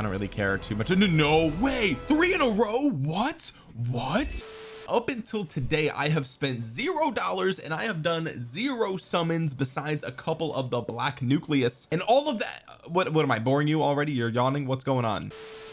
I don't really care too much. No, no way. Three in a row? What? What up until today I have spent zero dollars and I have done zero summons besides a couple of the black nucleus. And all of that uh, what what am I boring you already? You're yawning? What's going on?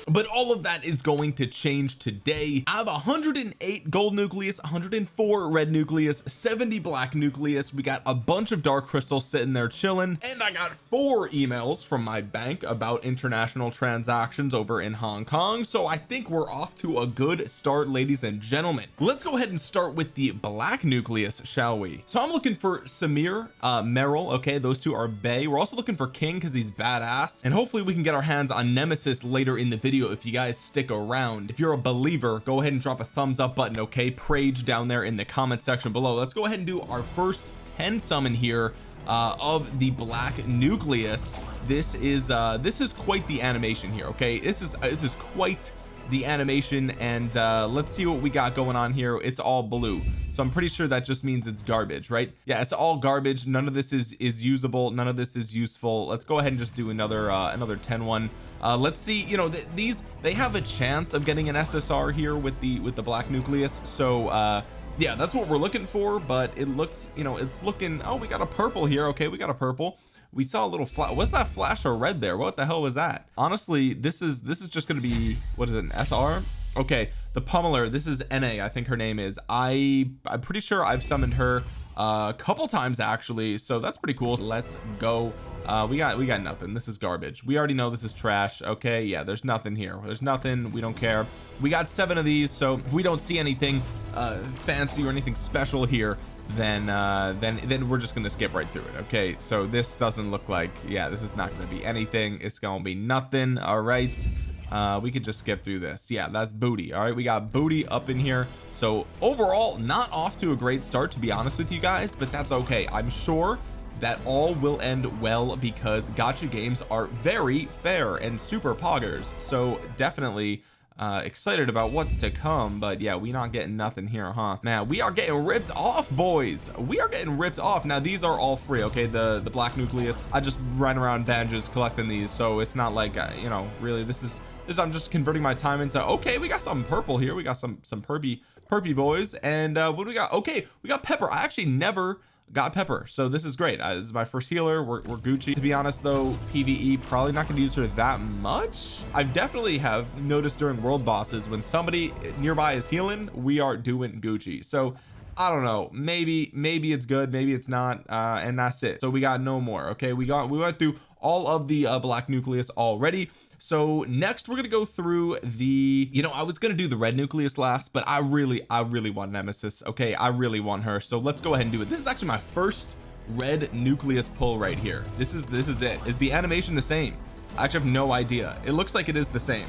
But all of that is going to change today. I have 108 gold nucleus 104 red nucleus 70 black nucleus. We got a bunch of dark crystals sitting there chilling. And I got four emails from my bank about international transactions over in Hong Kong. So I think we're off to a good start ladies and gentlemen let's go ahead and start with the black nucleus shall we? So I'm looking for Samir uh Meryl okay those two are Bay. We're also looking for King because he's badass. And hopefully we can get our hands on Nemesis later in the video if you guys stick around. If you're a believer go ahead and drop a thumbs up button okay? Prage down there in the comment section below. Let's go ahead and do our first 10 summon here uh, of the black nucleus. This is uh this is quite the animation here okay? This is uh, this is quite the animation and uh let's see what we got going on here. It's all blue. So I'm pretty sure that just means it's garbage right? Yeah it's all garbage. None of this is is usable. None of this is useful. Let's go ahead and just do another uh another 10 one. Uh let's see you know th these they have a chance of getting an SSR here with the with the black nucleus. So uh yeah that's what we're looking for but it looks you know it's looking oh we got a purple here. Okay we got a purple we saw a little flash what's that flash of red there? What the hell was that? Honestly this is this is just going to be what is it an SR okay the pummeler this is NA I think her name is. I I'm pretty sure I've summoned her uh, a couple times actually so that's pretty cool. Let's go. Uh we got we got nothing. This is garbage. We already know this is trash. Okay yeah there's nothing here. There's nothing. We don't care. We got seven of these so if we don't see anything uh fancy or anything special here then uh then then we're just gonna skip right through it okay? So this doesn't look like yeah this is not gonna be anything. It's gonna be nothing all right? Uh we could just skip through this. Yeah that's booty all right? We got booty up in here. So overall not off to a great start to be honest with you guys but that's okay. I'm sure that all will end well because gacha games are very fair and super poggers. So definitely uh excited about what's to come but yeah we not getting nothing here huh? Man we are getting ripped off boys. We are getting ripped off. Now these are all free okay? The the black nucleus. I just run around bandages collecting these so it's not like uh, you know really this is this I'm just converting my time into okay we got some purple here. We got some some perpy perpy boys and uh what do we got? Okay we got pepper. I actually never got pepper so this is great. Uh, this is my first healer. We're, we're Gucci. To be honest though PVE probably not gonna use her that much. I definitely have noticed during world bosses when somebody nearby is healing we are doing Gucci. So I don't know. Maybe maybe it's good maybe it's not uh and that's it. So we got no more okay? We got we went through all of the uh, black nucleus already so next we're gonna go through the you know I was gonna do the red nucleus last but I really I really want nemesis okay? I really want her. So let's go ahead and do it. This is actually my first red nucleus pull right here. This is this is it. Is the animation the same? I actually have no idea. It looks like it is the same.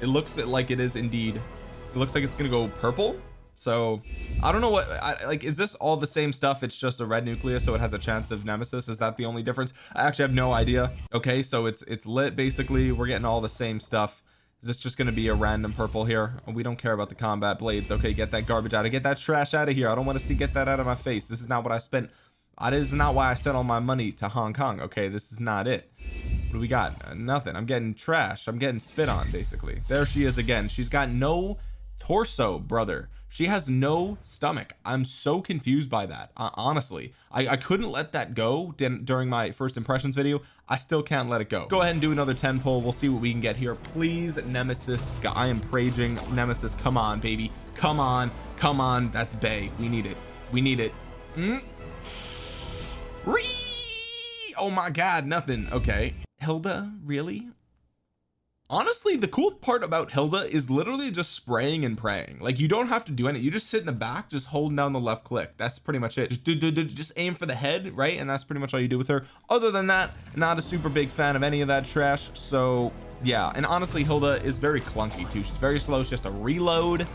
It looks like it is indeed. It looks like it's gonna go purple so I don't know what I, like is this all the same stuff? It's just a red nucleus so it has a chance of nemesis? Is that the only difference? I actually have no idea. Okay so it's it's lit basically. We're getting all the same stuff. Is this just going to be a random purple here? We don't care about the combat blades. Okay get that garbage out of get that trash out of here. I don't want to see get that out of my face. This is not what I spent that is not why I sent all my money to Hong Kong. Okay this is not it. What do we got? Uh, nothing. I'm getting trash. I'm getting spit on basically. There she is again. She's got no torso brother she has no stomach. I'm so confused by that uh, honestly. I, I couldn't let that go during my first impressions video. I still can't let it go. Go ahead and do another 10 pull. We'll see what we can get here. Please nemesis I am praging nemesis come on baby. Come on. Come on. That's bay. We need it. We need it. Mm. oh my god nothing. Okay. Hilda really honestly the cool part about Hilda is literally just spraying and praying. Like you don't have to do anything you just sit in the back just holding down the left click. That's pretty much it. Just do, do, do, just aim for the head right? And that's pretty much all you do with her. Other than that not a super big fan of any of that trash. So yeah. And honestly Hilda is very clunky too. She's very slow. She has to reload.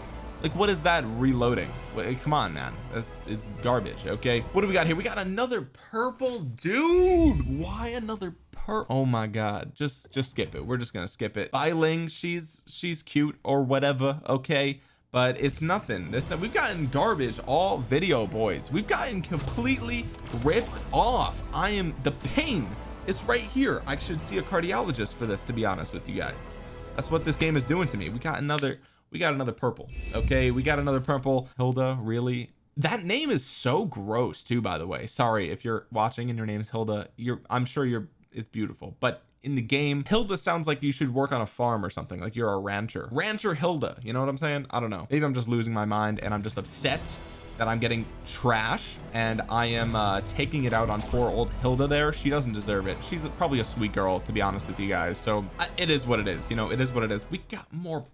Like what is that reloading? Wait, come on man. That's it's garbage okay? What do we got here? We got another purple dude. Why another her? Oh my god. Just just skip it. We're just gonna skip it. Ling she's she's cute or whatever okay? But it's nothing. This we've gotten garbage all video boys. We've gotten completely ripped off. I am the pain is right here. I should see a cardiologist for this to be honest with you guys. That's what this game is doing to me. We got another we got another purple okay? We got another purple. Hilda really? That name is so gross too by the way. Sorry if you're watching and your name's Hilda you're I'm sure you're it's beautiful. But in the game Hilda sounds like you should work on a farm or something like you're a rancher. Rancher Hilda you know what I'm saying? I don't know. Maybe I'm just losing my mind and I'm just upset that I'm getting trash and I am uh, taking it out on poor old Hilda there. She doesn't deserve it. She's probably a sweet girl to be honest with you guys. So it is what it is you know it is what it is. We got more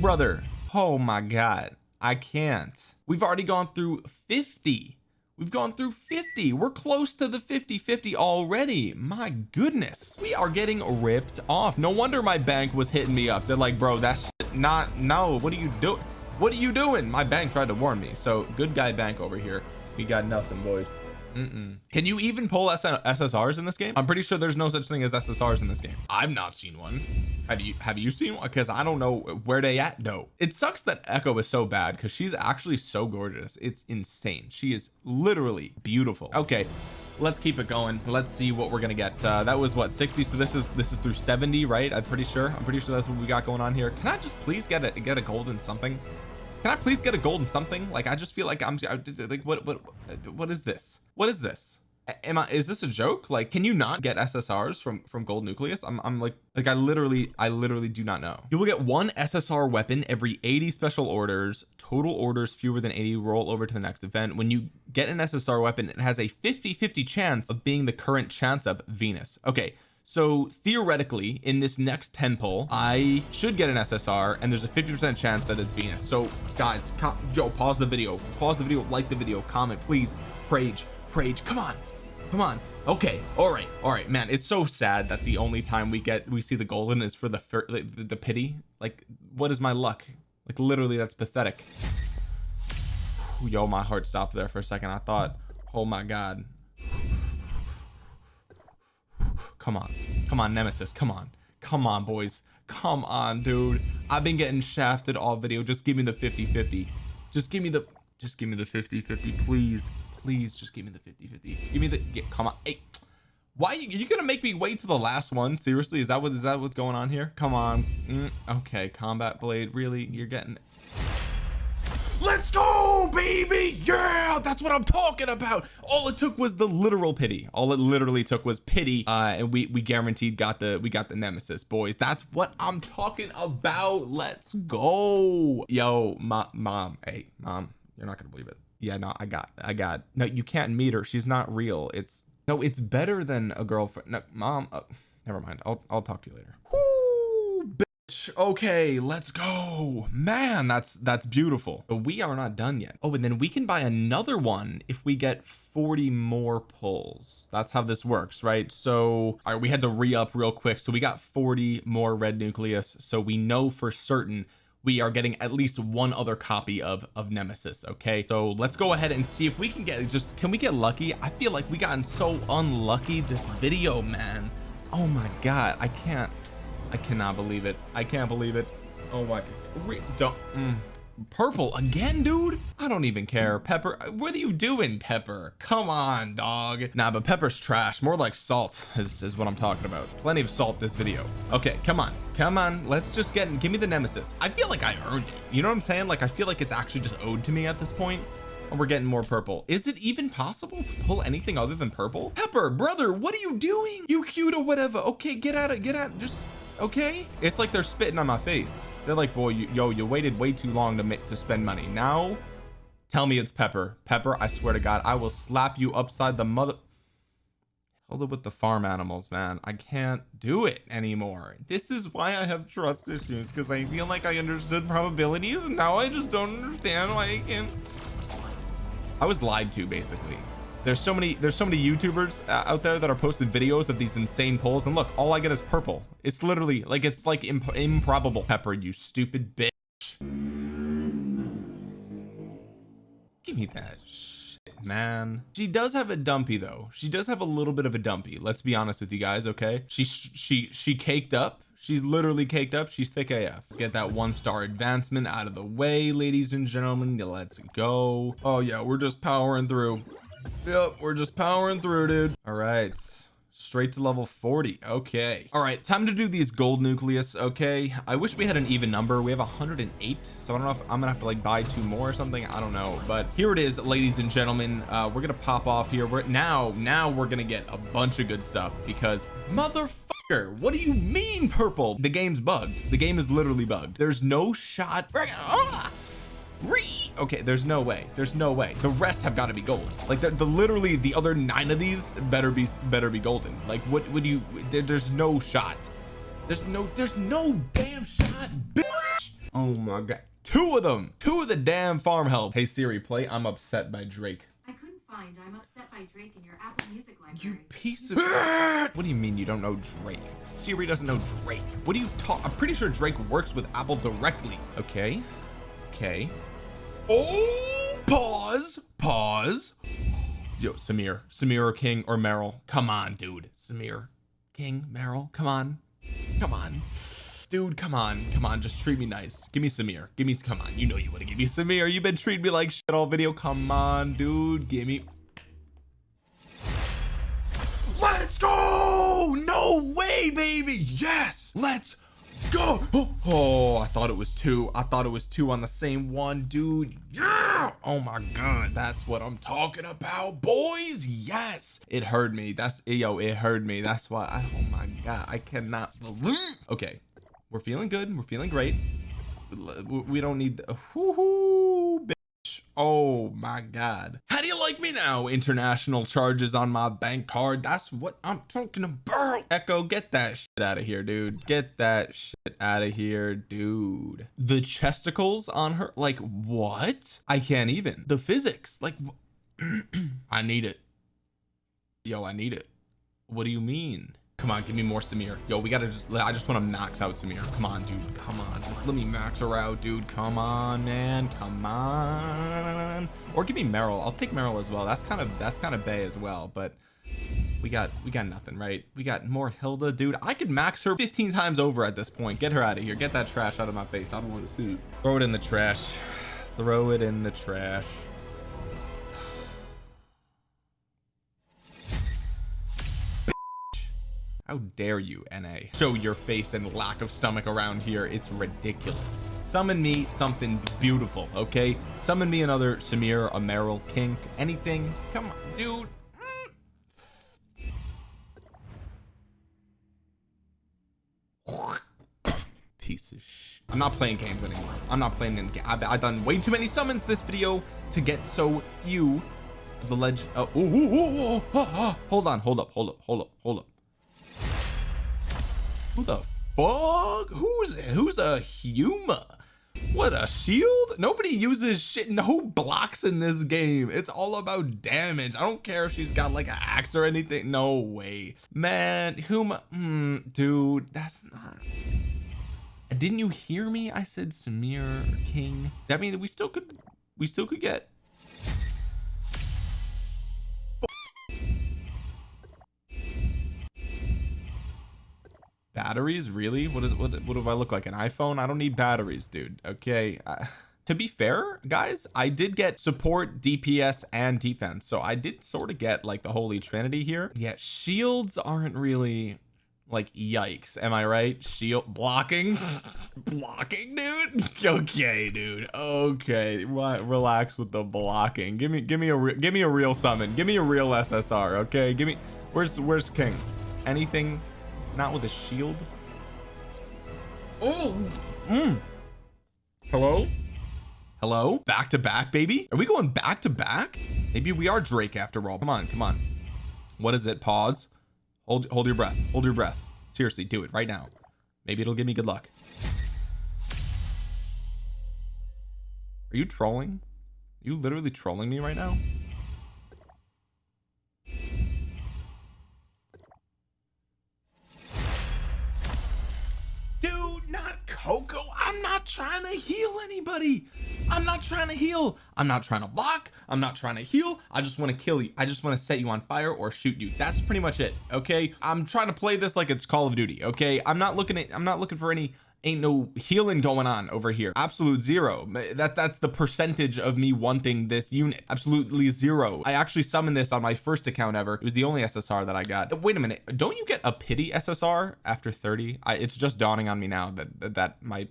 brother. Oh my god. I can't. We've already gone through 50 we've gone through 50 we're close to the 50 50 already. My goodness. We are getting ripped off. No wonder my bank was hitting me up. They're like bro that's not no. What are you doing what are you doing? My bank tried to warn me. So good guy bank over here. We got nothing boys Mm -mm. can you even pull SSRs in this game? I'm pretty sure there's no such thing as SSRs in this game. I've not seen one. Have you have you seen one? Because I don't know where they at. No. It sucks that Echo is so bad because she's actually so gorgeous. It's insane. She is literally beautiful. Okay let's keep it going. Let's see what we're gonna get. Uh, that was what 60 so this is this is through 70 right? I'm pretty sure. I'm pretty sure that's what we got going on here. Can I just please get a get a golden something? Can I please get a golden something? Like I just feel like I'm like what what what is this what is this? Am I is this a joke? Like can you not get SSRs from from gold nucleus? I'm, I'm like like I literally I literally do not know. You will get one SSR weapon every 80 special orders. Total orders fewer than 80 roll over to the next event. When you get an SSR weapon it has a 50 50 chance of being the current chance of Venus. Okay so theoretically in this next 10 pull I should get an SSR and there's a 50 percent chance that it's Venus. So guys yo pause the video. Pause the video. Like the video. Comment please. Prage Prage come on. Come on. Okay. All right. All right man. It's so sad that the only time we get we see the golden is for the the, the pity. Like what is my luck? Like literally that's pathetic. Yo my heart stopped there for a second. I thought oh my god. Come on. Come on nemesis. Come on. Come on boys. Come on dude. I've been getting shafted all video. Just give me the 50 50 just give me the just give me the 50 50 please please just give me the 50 50 give me the get come on. Hey why are you, you gonna make me wait to the last one? Seriously is that what is that what's going on here? Come on. Mm, okay combat blade really? You're getting let's go baby! Yeah! That's what I'm talking about! All it took was the literal pity. All it literally took was pity uh and we we guaranteed got the we got the nemesis boys. That's what I'm talking about. Let's go! Yo mom mom. Hey mom you're not gonna believe it yeah no I got I got no you can't meet her. She's not real. It's no it's better than a girlfriend no mom oh, never mind. I'll, I'll talk to you later. Okay let's go. Man that's that's beautiful. But we are not done yet. Oh and then we can buy another one if we get 40 more pulls. That's how this works right? So all right we had to re-up real quick. So we got 40 more red nucleus. So we know for certain we are getting at least one other copy of of nemesis okay? So let's go ahead and see if we can get just can we get lucky? I feel like we gotten so unlucky this video man. Oh my god I can't I cannot believe it. I can't believe it. Oh my don't mm. Purple again dude? I don't even care. Pepper what are you doing pepper? Come on dog. Nah but pepper's trash. More like salt is, is what I'm talking about. Plenty of salt this video. Okay come on. Come on. Let's just get in. give me the nemesis. I feel like I earned it. You know what I'm saying? Like I feel like it's actually just owed to me at this point. And we're getting more purple. Is it even possible to pull anything other than purple? Pepper brother what are you doing? You cute or whatever. Okay get out of get out. Just okay? It's like they're spitting on my face. They're like boy you, yo you waited way too long to make to spend money. Now tell me it's pepper. Pepper I swear to god I will slap you upside the mother hold up with the farm animals man. I can't do it anymore. This is why I have trust issues because I feel like I understood probabilities and now I just don't understand why I can't. I was lied to basically there's so many there's so many youtubers uh, out there that are posting videos of these insane pulls and look all I get is purple. It's literally like it's like imp improbable. Pepper you stupid bitch. Give me that shit, man. She does have a dumpy though. She does have a little bit of a dumpy let's be honest with you guys okay? She she she caked up. She's literally caked up. She's thick AF let's get that one star advancement out of the way ladies and gentlemen. Let's go. Oh yeah we're just powering through yep we're just powering through dude. All right. Straight to level 40 okay. All right time to do these gold nucleus okay? I wish we had an even number. We have 108 so I don't know if I'm gonna have to like buy two more or something. I don't know but here it is ladies and gentlemen. Uh we're gonna pop off here. We're now now we're gonna get a bunch of good stuff because motherfucker what do you mean purple? The game's bugged. The game is literally bugged. There's no shot okay there's no way. There's no way. The rest have got to be gold like the, the, literally the other nine of these better be better be golden. Like what would you there, there's no shot. There's no there's no damn shot bitch. oh my god. Two of them. Two of the damn farm help. Hey Siri play I'm upset by Drake. I couldn't find I'm upset by Drake in your Apple Music library. You piece of what do you mean you don't know Drake? Siri doesn't know Drake. What do you talk I'm pretty sure Drake works with Apple directly. Okay okay. Oh pause pause. Yo Samir Samir or King or Meryl? Come on dude. Samir King Meryl come on. Come on. Dude come on come on. Just treat me nice. Give me Samir. Give me come on. You know you want to give me Samir. You've been treating me like shit all video. Come on dude. Give me. Let's go! No way baby! Yes! Let's go. Oh, oh, I thought it was two. I thought it was two on the same one dude. Yeah. Oh my god. That's what I'm talking about boys. Yes. It heard me. That's eh, yo it heard me. That's why I, oh my god. I cannot believe. Okay. We're feeling good. We're feeling great. We don't need the, oh my god. How do you like me now? International charges on my bank card. That's what I'm talking about. Echo get that shit out of here dude. Get that shit out of here dude. The chesticles on her like what? I can't even. The physics like I need it. Yo I need it. What do you mean? Come on give me more Samir. Yo we gotta just I just want to max out Samir. Come on dude. Come on. Just let me max her out dude. Come on man. Come on or give me Meryl I'll take Meryl as well. That's kind of that's kind of bay as well but we got we got nothing right? We got more Hilda. Dude I could max her 15 times over at this point. Get her out of here. Get that trash out of my face. I don't want to see it. Throw it in the trash. Throw it in the trash how dare you NA show your face and lack of stomach around here it's ridiculous summon me something beautiful okay summon me another Samir a Meryl King anything come on dude piece of sh I'm not playing games anymore I'm not playing in I've, I've done way too many summons this video to get so few the legend oh, ooh, ooh, oh, hold on hold up hold up hold up hold up who the fuck? Who's who's a Huma? What a shield? Nobody uses shit. No blocks in this game. It's all about damage. I don't care if she's got like an axe or anything. No way. Man Huma mm, dude that's not. Didn't you hear me? I said Samir King. That mean we still could we still could get batteries? Really? What is what, what do I look like an iPhone? I don't need batteries dude okay? Uh, to be fair guys I did get support DPS and defense so I did sort of get like the holy trinity here. Yeah shields aren't really like yikes am I right? Shield blocking? Blocking dude? Okay dude okay relax with the blocking. Give me give me a give me a real summon. Give me a real SSR okay? Give me where's where's King? Anything not with a shield? Oh mm. hello? Hello? Back to back baby? Are we going back to back? Maybe we are Drake after all. Come on come on. What is it? Pause. Hold hold your breath. Hold your breath. Seriously do it right now. Maybe it'll give me good luck. Are you trolling? Are you literally trolling me right now anybody. I'm not trying to heal. I'm not trying to block. I'm not trying to heal. I just want to kill you. I just want to set you on fire or shoot you. That's pretty much it okay? I'm trying to play this like it's Call of Duty okay? I'm not looking at I'm not looking for any ain't no healing going on over here. Absolute zero. That that's the percentage of me wanting this unit. Absolutely zero. I actually summoned this on my first account ever. It was the only SSR that I got. Wait a minute. Don't you get a pity SSR after 30 I, it's just dawning on me now that that, that my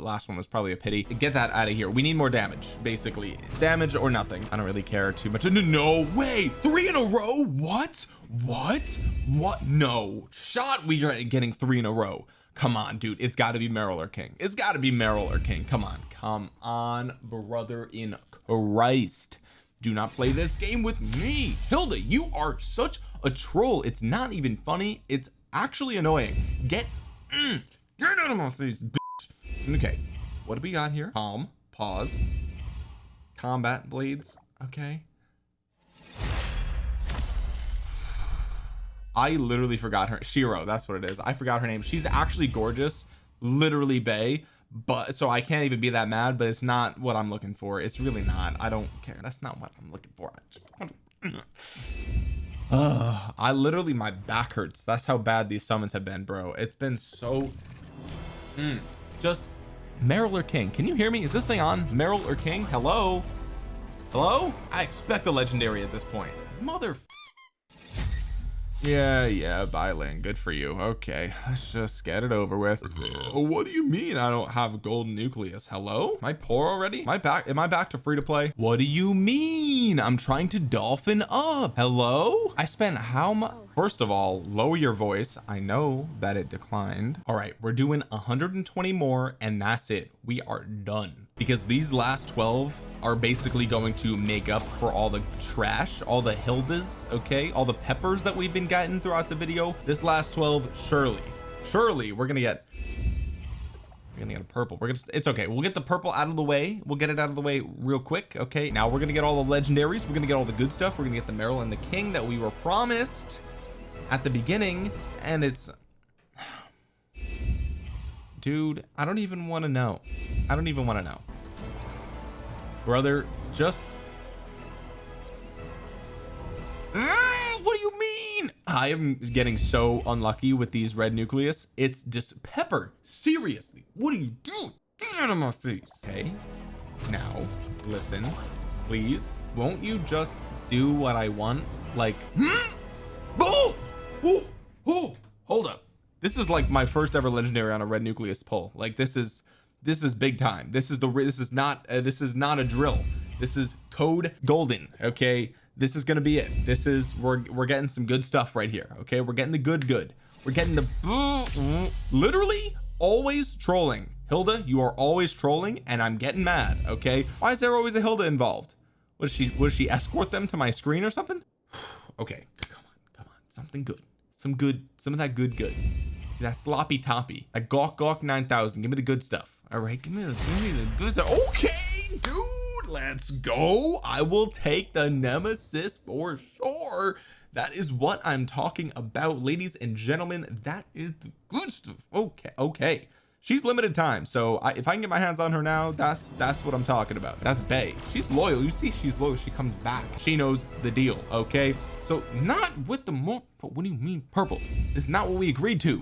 last one was probably a pity. Get that out of here. We need more damage basically. Damage or nothing. I don't really care too much. No, no way! Three in a row? What? What? What? No. Shot we are getting three in a row. Come on dude. It's got to be Meryl or King. It's got to be Meryl or King. Come on. Come on brother in Christ. Do not play this game with me. Hilda you are such a troll. It's not even funny. It's actually annoying. Get mm, get out of my face. Okay what do we got here? Calm pause. Combat blades okay. I literally forgot her Shiro that's what it is. I forgot her name. She's actually gorgeous literally Bay but so I can't even be that mad but it's not what I'm looking for. It's really not. I don't care. That's not what I'm looking for. I, uh, I literally my back hurts. That's how bad these summons have been bro. It's been so mm, just Meryl or King. Can you hear me? Is this thing on? Meryl or King? Hello? Hello? I expect a legendary at this point. Mother yeah yeah Bylan good for you. Okay let's just get it over with. What do you mean I don't have a golden nucleus? Hello? Am I poor already? Am I back am I back to free to play? What do you mean I'm trying to dolphin up. Hello? I spent how much first of all lower your voice. I know that it declined. All right we're doing 120 more and that's it. We are done. Because these last 12 are basically going to make up for all the trash all the Hildas okay? All the peppers that we've been getting throughout the video. This last 12 surely surely we're gonna get we're gonna get a purple. We're gonna it's okay. We'll get the purple out of the way. We'll get it out of the way real quick okay? Now we're gonna get all the legendaries. We're gonna get all the good stuff. We're gonna get the Meryl and the King that we were promised at the beginning. And it's dude I don't even want to know. I don't even want to know. Brother just ah, what do you mean I am getting so unlucky with these red nucleus it's just pepper. Seriously what are you doing? Get out of my face. Okay now listen. Please won't you just do what I want like hmm? oh, oh, oh, hold up. This is like my first ever legendary on a red nucleus pull. Like this is this is big time. This is the this is not uh, this is not a drill. This is code golden okay this is gonna be it. This is we're we're getting some good stuff right here okay? We're getting the good good. We're getting the literally always trolling. Hilda you are always trolling and I'm getting mad okay? Why is there always a Hilda involved? Was she was she escort them to my screen or something? Okay come on come on. Something good. Some good some of that good good. That sloppy toppy. That gawk gawk 9000 give me the good stuff. All right give me the, give me the good stuff. Okay dude let's go. I will take the nemesis for sure. That is what I'm talking about ladies and gentlemen. That is the good stuff. Okay okay. She's limited time so I, if I can get my hands on her now that's that's what I'm talking about. That's Bay she's loyal. You see she's loyal. She comes back. She knows the deal okay? So not with the more what do you mean purple? It's not what we agreed to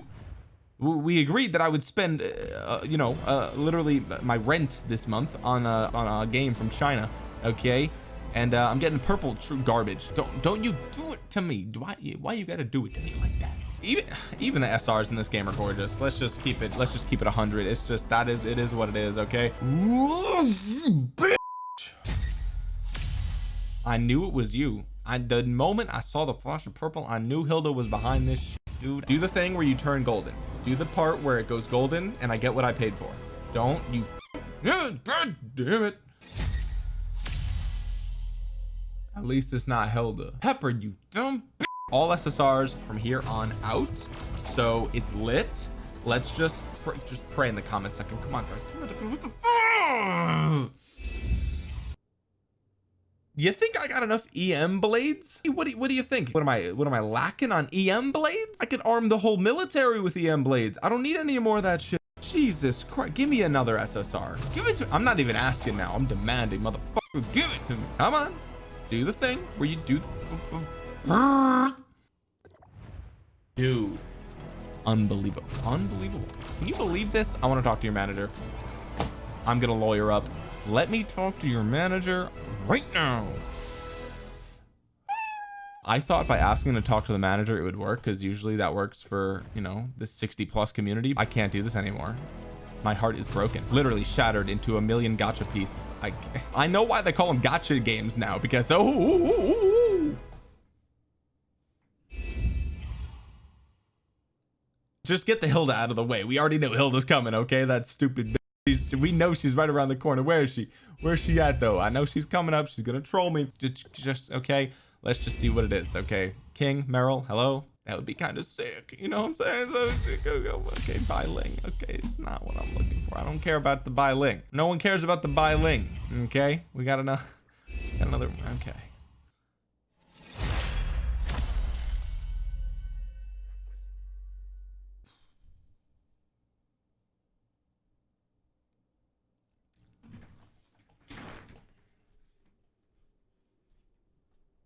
we agreed that I would spend uh, you know uh, literally my rent this month on a on a game from China okay? And uh, I'm getting purple true garbage. Don't don't you do it to me. I why you gotta do it to me like that? Even even the SRs in this game are gorgeous. Let's just keep it let's just keep it 100 it's just that is it is what it is okay? I knew it was you. I the moment I saw the flash of purple I knew Hilda was behind this dude. Do the thing where you turn golden do the part where it goes golden and I get what I paid for. Don't you god damn it. At least it's not Hilda Pepper you dumb all SSRs from here on out. So it's lit. Let's just just pray in the comment section. Come on guys. What the fuck you think I got enough EM blades? What do you, what do you think? What am I what am I lacking on EM blades? I could arm the whole military with EM blades. I don't need any more of that shit. Jesus Christ give me another SSR give it to me. I'm not even asking now. I'm demanding motherfucker give it to me. Come on. Do the thing where you do dude. Unbelievable unbelievable. Can you believe this? I want to talk to your manager. I'm gonna lawyer up let me talk to your manager right now. I thought by asking to talk to the manager it would work because usually that works for you know the 60 plus community. I can't do this anymore. My heart is broken. Literally shattered into a million gotcha pieces. I I know why they call them gotcha games now because oh ooh, ooh, ooh. just get the Hilda out of the way. We already know Hilda's coming okay? That stupid She's, we know she's right around the corner. Where is she? Where's she at though? I know she's coming up. She's gonna troll me. Just, just okay. Let's just see what it is okay? King Meryl hello? That would be kind of sick you know what I'm saying? So, okay Bai Ling okay it's not what I'm looking for. I don't care about the Bai Ling no one cares about the Bai Ling okay? We got enough got another okay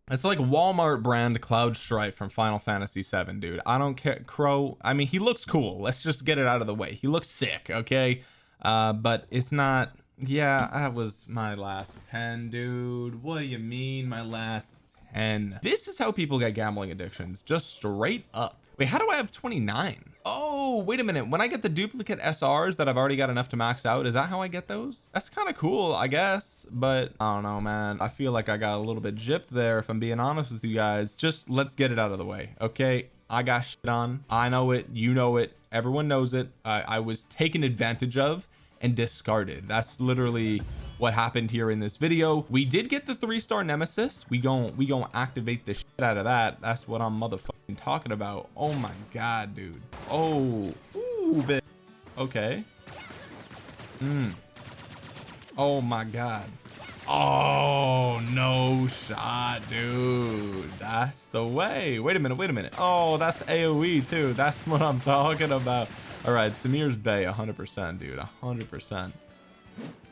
It's like Walmart brand Cloud Strife from Final Fantasy 7 dude. I don't care Crow I mean he looks cool. Let's just get it out of the way. He looks sick okay? Uh but it's not yeah that was my last 10 dude. What do you mean my last 10 this is how people get gambling addictions. Just straight up wait how do I have 29 oh wait a minute. When I get the duplicate SRs that I've already got enough to max out is that how I get those? That's kind of cool I guess but I don't know man. I feel like I got a little bit gypped there if I'm being honest with you guys. Just let's get it out of the way okay? I got shit on. I know it. You know it. Everyone knows it. I, I was taken advantage of and discarded. That's literally what happened here in this video. We did get the three star nemesis. We gon' we gonna activate the shit out of that. That's what I'm motherfucking talking about. Oh my god dude. Oh ooh, okay. Mm. oh my god. Oh no shot dude. That's the way. Wait a minute wait a minute. Oh that's aoe too. That's what i'm talking about. All right samir's bay 100 percent dude 100 percent.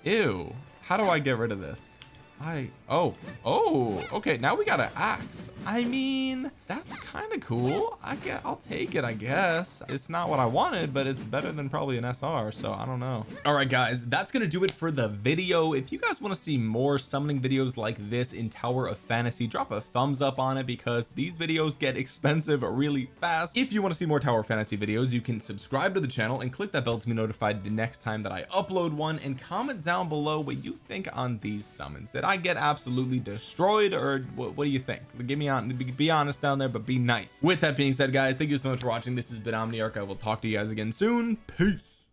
Ew how do I get rid of this I oh oh okay now we got an axe. I mean that's kind of cool. I get I'll take it I guess. It's not what I wanted but it's better than probably an SR so I don't know. All right guys that's gonna do it for the video. If you guys want to see more summoning videos like this in Tower of Fantasy drop a thumbs up on it because these videos get expensive really fast. If you want to see more Tower of Fantasy videos you can subscribe to the channel and click that bell to be notified the next time that I upload one and comment down below what you think on these summons that I get absolutely destroyed or what, what do you think? Give me on be honest down there but be nice. With that being said guys thank you so much for watching. This has been Omniarch. I will talk to you guys again soon. Peace